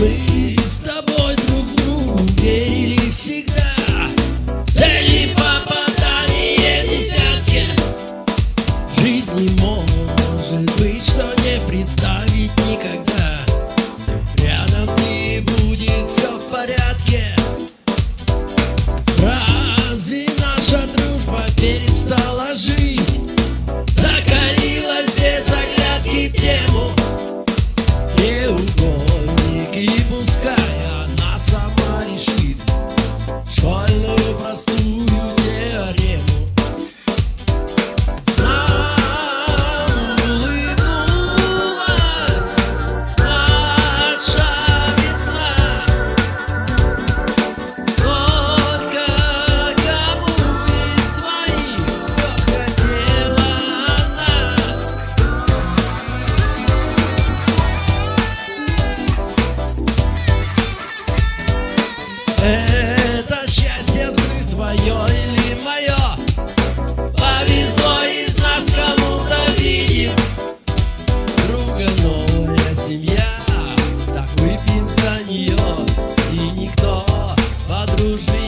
Мы с тобой друг другу верили всегда. Твое или мое Повезло из нас кому-то видим Друга новая семья Так выпьем за нее И никто по дружбе